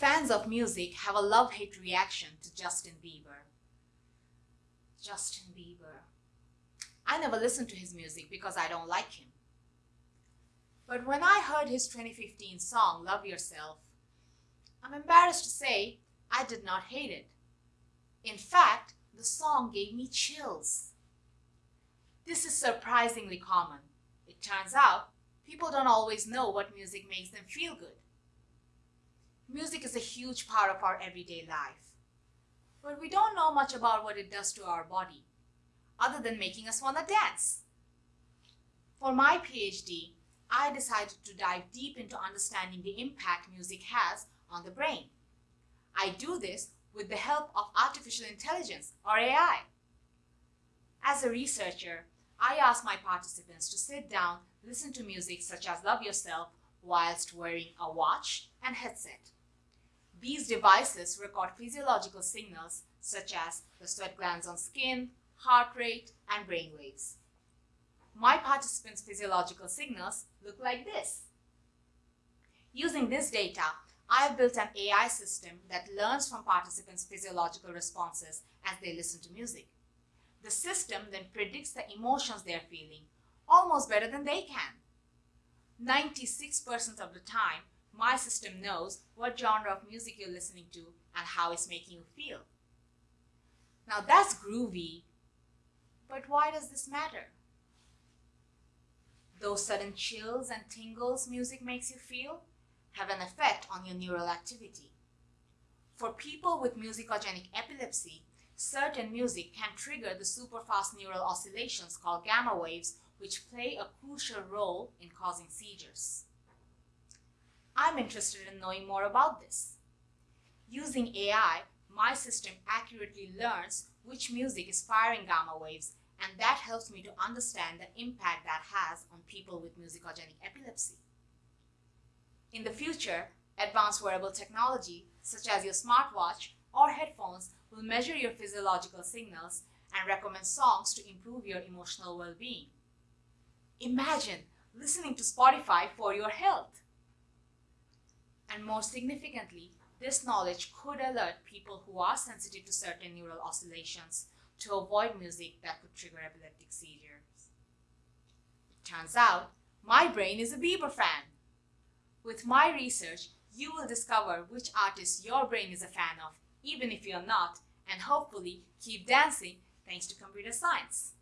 Fans of music have a love-hate reaction to Justin Bieber. Justin Bieber. I never listened to his music because I don't like him. But when I heard his 2015 song, Love Yourself, I'm embarrassed to say I did not hate it. In fact, the song gave me chills. This is surprisingly common. It turns out people don't always know what music makes them feel good. Music is a huge part of our everyday life, but we don't know much about what it does to our body, other than making us want to dance. For my PhD, I decided to dive deep into understanding the impact music has on the brain. I do this with the help of artificial intelligence or AI. As a researcher, I ask my participants to sit down, listen to music such as Love Yourself whilst wearing a watch and headset. These devices record physiological signals such as the sweat glands on skin, heart rate, and brain waves. My participants' physiological signals look like this. Using this data, I have built an AI system that learns from participants' physiological responses as they listen to music. The system then predicts the emotions they are feeling almost better than they can. 96% of the time, my system knows what genre of music you're listening to and how it's making you feel. Now that's groovy, but why does this matter? Those sudden chills and tingles music makes you feel have an effect on your neural activity. For people with musicogenic epilepsy, certain music can trigger the superfast neural oscillations called gamma waves, which play a crucial role in causing seizures. I'm interested in knowing more about this. Using AI, my system accurately learns which music is firing gamma waves, and that helps me to understand the impact that has on people with musicogenic epilepsy. In the future, advanced wearable technology, such as your smartwatch or headphones, will measure your physiological signals and recommend songs to improve your emotional well-being. Imagine listening to Spotify for your health. And more significantly, this knowledge could alert people who are sensitive to certain neural oscillations to avoid music that could trigger epileptic seizures. Turns out, my brain is a Bieber fan. With my research, you will discover which artists your brain is a fan of, even if you're not, and hopefully keep dancing thanks to computer science.